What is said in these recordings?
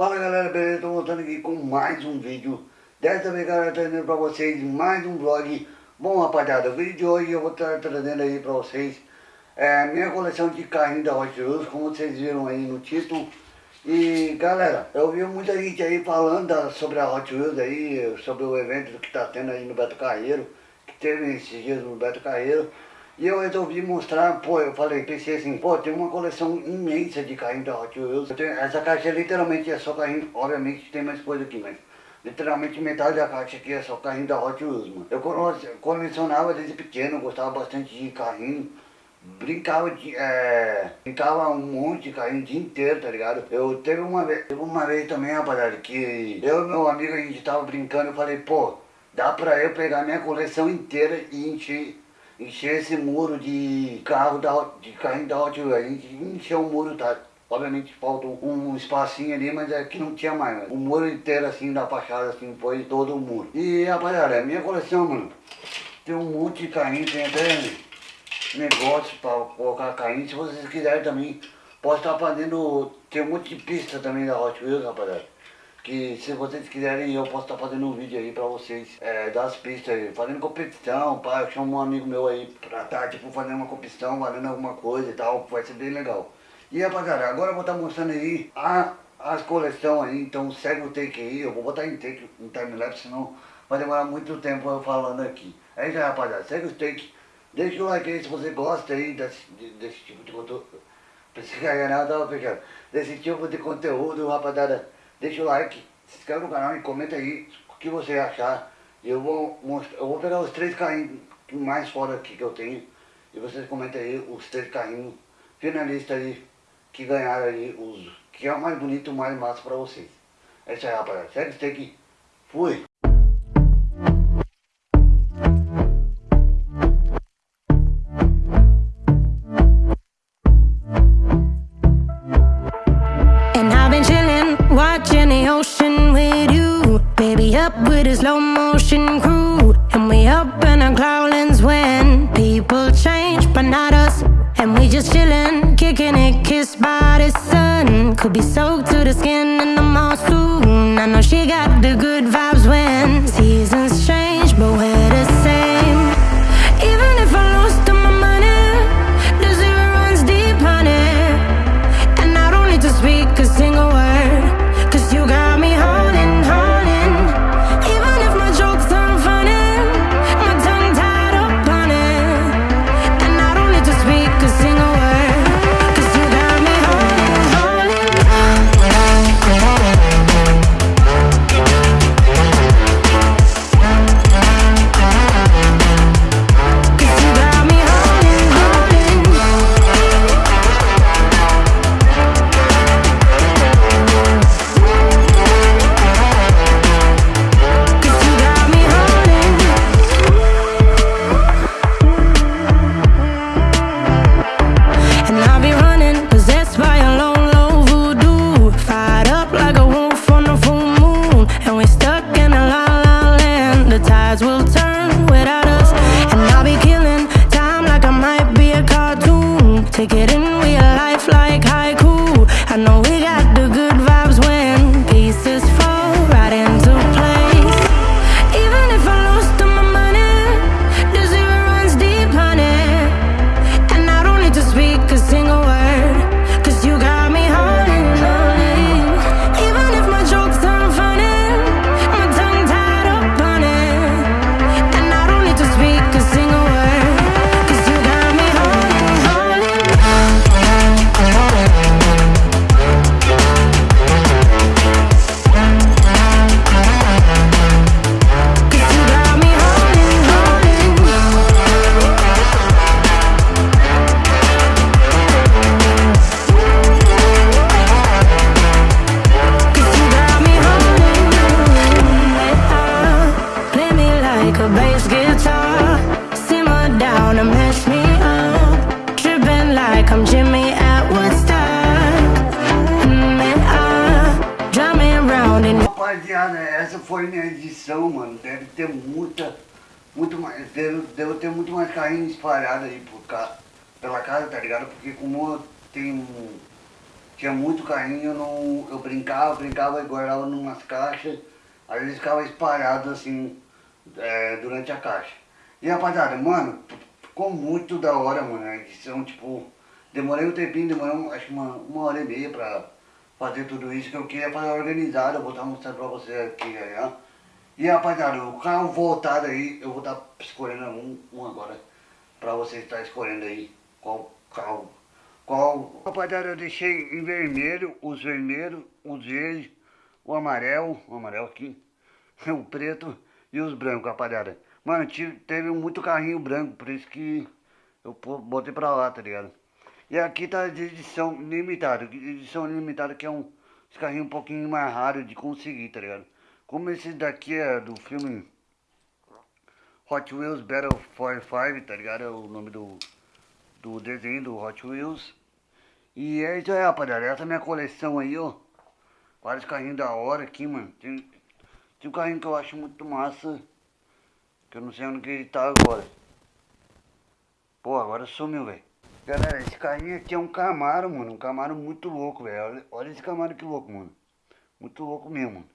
Fala galera, beleza? Tô voltando aqui com mais um vídeo. Dessa vez galera, trazendo pra vocês mais um vlog. Bom rapaziada, o vídeo de hoje eu vou estar trazendo aí pra vocês é, Minha coleção de carrinhos da Hot Wheels, como vocês viram aí no título. E galera, eu vi muita gente aí falando sobre a Hot Wheels aí Sobre o evento que tá tendo aí no Beto Carreiro Que teve esses dias no Beto Carreiro e eu resolvi mostrar, pô, eu falei, pensei assim, pô, tem uma coleção imensa de carrinhos da Hot Wheels. Essa caixa literalmente é só carrinho, obviamente tem mais coisa aqui, mas literalmente metade da caixa aqui é só carrinho da Hot Wheels, mano. Eu colecionava desde pequeno, gostava bastante de carrinho. Brincava de. É, brincava um monte de carrinho o dia inteiro, tá ligado? Eu teve uma vez, teve uma vez também, rapaziada, que eu e meu amigo a gente tava brincando, eu falei, pô, dá pra eu pegar minha coleção inteira e encher encher esse muro de carro da, de carrinho da Hot Wheels. A gente encheu o muro, tá? Obviamente falta um, espacinho ali, mas é que não tinha mais, mano. O muro inteiro assim, da fachada, assim, foi todo o muro. E rapaziada, é minha coleção, mano, tem um monte de carrinho, tem até negócio pra colocar carrinho. Se vocês quiserem também, posso estar fazendo, tem um monte de pista também da Hot Wheels, rapaziada que se vocês quiserem eu posso estar fazendo um vídeo aí pra vocês é, das pistas aí, fazendo competição, pá, eu chamo um amigo meu aí pra estar tá, tipo fazendo uma competição, valendo alguma coisa e tal, vai ser bem legal. E rapaziada, agora eu vou estar tá mostrando aí a, as coleções aí, então segue o take aí, eu vou botar em take, em timelapse, senão vai demorar muito tempo eu falando aqui. É isso aí rapaziada, segue o take, deixa o like aí se você gosta aí desse, desse tipo de conteúdo, pegando, desse tipo de conteúdo, rapaziada. Deixa o like, se inscreve no canal e comenta aí o que você achar. Eu vou, mostrar, eu vou pegar os três carrinhos mais fora aqui que eu tenho. E vocês comentem aí os três carrinhos finalistas aí que ganharam aí os. Que é o mais bonito, o mais massa pra vocês. É isso aí rapaziada. Segue o steak. Fui! Soaked to the skin in the mall soon. I know she got the good Rapaziada, essa foi minha edição, mano. Deve ter muita, muito mais, deve, deve ter muito mais carrinhos espalhados aí por ca, pela casa, tá ligado? Porque como tem um, tinha muito carrinho, eu, não, eu brincava, brincava e guardava numas caixas, aí eles ficavam espalhados assim, é, durante a caixa. E rapaziada, mano, ficou muito da hora, mano, a edição, tipo, demorei um tempinho, demorei acho que uma, uma hora e meia pra fazer tudo isso, que eu queria fazer organizado, eu vou estar mostrando pra vocês aqui, já. E rapaziada, o carro voltado aí, eu vou estar escolhendo um, um agora, pra vocês estar escolhendo aí qual carro, qual... Rapaziada, eu deixei em vermelho, os vermelhos, os verdes, o amarelo, o amarelo aqui, o preto e os brancos, rapaziada. Mano, teve muito carrinho branco, por isso que eu botei pra lá, tá ligado? E aqui tá de edição limitada, edição limitada que é um carrinho um pouquinho mais raro de conseguir, tá ligado? Como esse daqui é do filme Hot Wheels Battle for Five, tá ligado? É o nome do, do desenho do Hot Wheels. E é isso aí, rapaziada. Essa é minha coleção aí, ó. Vários carrinhos da hora aqui, mano. Tem, tem um carrinho que eu acho muito massa. Que eu não sei onde que ele tá agora. Pô, agora sumiu, velho. Galera, esse carrinho aqui é um Camaro, mano. Um Camaro muito louco, velho. Olha, olha esse Camaro que louco, mano. Muito louco mesmo, mano.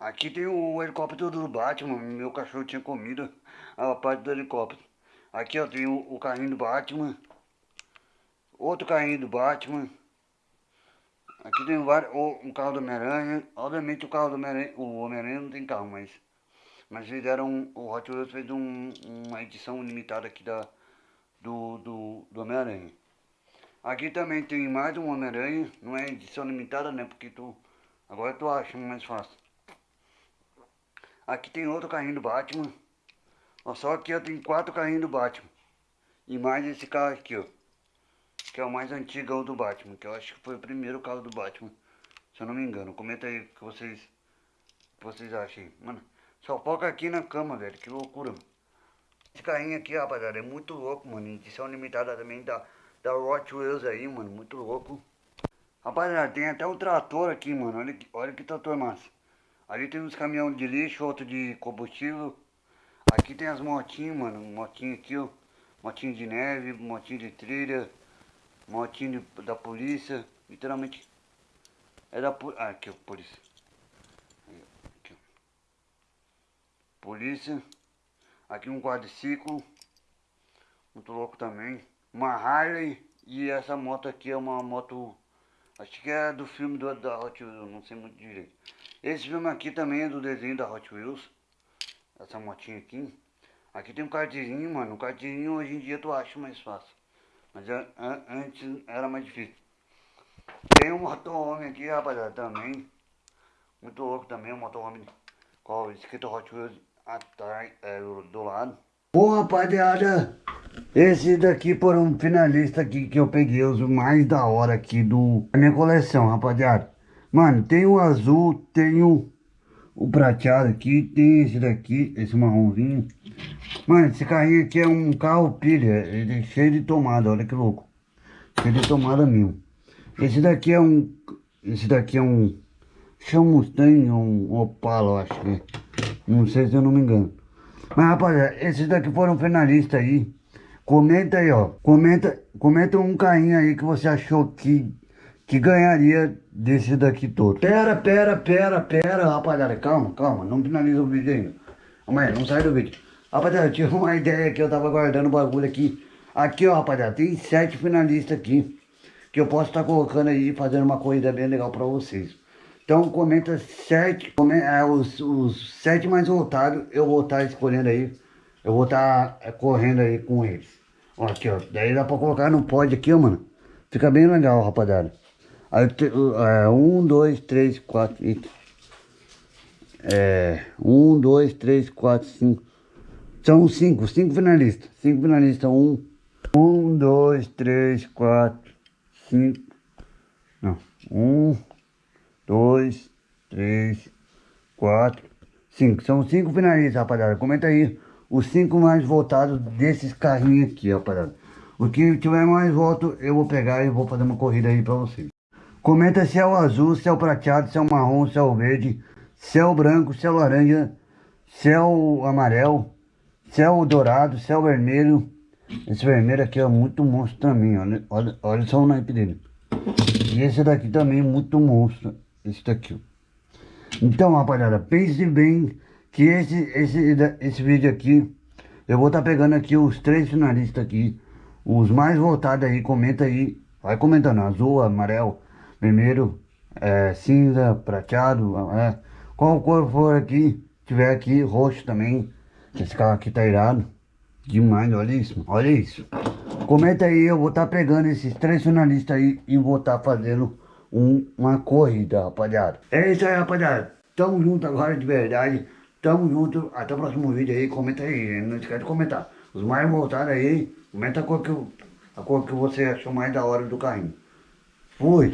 Aqui tem o helicóptero do Batman, meu cachorro tinha comido a parte do helicóptero. Aqui ó, tem o, o carrinho do Batman. Outro carrinho do Batman. Aqui tem vários, um carro do Homem-Aranha. Obviamente o carro do Homem-Aranha, o Homem-Aranha não tem carro, mas... Mas fizeram, o Hot Wheels fez um, uma edição limitada aqui da, do, do, do Homem-Aranha. Aqui também tem mais um Homem-Aranha, não é edição limitada né, porque tu... Agora tu acha mais fácil. Aqui tem outro carrinho do Batman. Ó, só aqui eu tenho quatro carrinhos do Batman. E mais esse carro aqui, ó. Que é o mais antigo do Batman. Que eu acho que foi o primeiro carro do Batman. Se eu não me engano. Comenta aí o que vocês, que vocês acham. Mano, só foca aqui na cama, velho. Que loucura. Esse carrinho aqui, rapaziada, é muito louco, mano. Edição limitada também da, da Hot Wheels aí, mano. Muito louco. Rapaziada, tem até o trator aqui, mano. Olha que, olha que trator massa. Ali tem uns caminhões de lixo, outro de combustível. Aqui tem as motinhas, mano. Motinha aqui, ó. Motinho de neve, motinho de trilha. Motinho de, da polícia. Literalmente. É da polícia. Ah, aqui, ó, polícia. Aqui, ó. Polícia. Aqui um quadriciclo. Muito louco também. Uma Harley. E essa moto aqui é uma moto... Acho que é do filme do, da Hot Wheels, não sei muito direito. Esse filme aqui também é do desenho da Hot Wheels. Essa motinha aqui. Aqui tem um carteirinho, mano. O carteirinho hoje em dia tu acha mais fácil. Mas é, antes era mais difícil. Tem um motorhome aqui, rapaziada, também. Muito louco também, um motorhome com escrito Hot Wheels é, do lado. Bom, rapaziada, esse daqui foram um finalista aqui que eu peguei os mais da hora aqui do, da minha coleção, rapaziada. Mano, tem o azul, tem o, o prateado aqui, tem esse daqui, esse marronzinho. Mano, esse carrinho aqui é um carro pilha, ele é cheio de tomada, olha que louco. Cheio de tomada mesmo. Esse daqui é um, esse daqui é um, chama Mustang, um Opala, acho que é. Não sei se eu não me engano. Mas rapaziada, esses daqui foram finalistas aí. Comenta aí, ó. Comenta, comenta um carrinho aí que você achou que que ganharia desse daqui todo. Pera, pera, pera, pera, rapaziada, calma, calma, não finaliza o vídeo ainda. Amanhã, não sai do vídeo. Rapaziada, tive uma ideia que eu tava guardando o bagulho aqui. Aqui, ó, rapaziada, tem sete finalistas aqui. Que eu posso estar tá colocando aí, fazendo uma corrida bem legal pra vocês. Então comenta sete, comenta, é, os, os sete mais votados, eu vou estar tá escolhendo aí. Eu vou estar tá, é, correndo aí com eles. Ó, aqui, ó. Daí dá pra colocar no pod aqui, ó, mano. Fica bem legal, rapaziada. Aí, é, um, dois, três, quatro, é, um, dois, três, quatro, cinco. São cinco, cinco finalistas. Cinco finalistas, um, um, dois, três, quatro, cinco. Não, um, dois, três, quatro, cinco. São cinco finalistas, rapaziada. Comenta aí os cinco mais votados desses carrinhos aqui, rapaziada. O que tiver mais voto, eu vou pegar e vou fazer uma corrida aí pra vocês. Comenta se é o azul, se é o prateado, se é o marrom, se é o verde, se é o branco, se é o laranja, se é o amarelo, se é o dourado, se é o vermelho. Esse vermelho aqui é muito monstro também, olha, olha, olha só o naipe dele. E esse daqui também, muito monstro. Esse daqui. Então, rapaziada, pense bem que esse, esse, esse vídeo aqui, eu vou estar tá pegando aqui os três finalistas aqui, os mais votados aí, comenta aí, vai comentando, azul, amarelo, vermelho, é, cinza, prateado, é, qual cor for aqui, tiver aqui, roxo também, esse carro aqui tá irado, demais, olha isso, olha isso. Comenta aí, eu vou estar tá pegando esses três finalistas aí e vou estar tá fazendo um, uma corrida, rapaziada. É isso aí, rapaziada. Tamo junto agora de verdade. Tamo junto. Até o próximo vídeo aí. Comenta aí. Não esquece de comentar. Os mais voltados aí, comenta a cor que, a cor que você achou mais da hora do carrinho. Fui.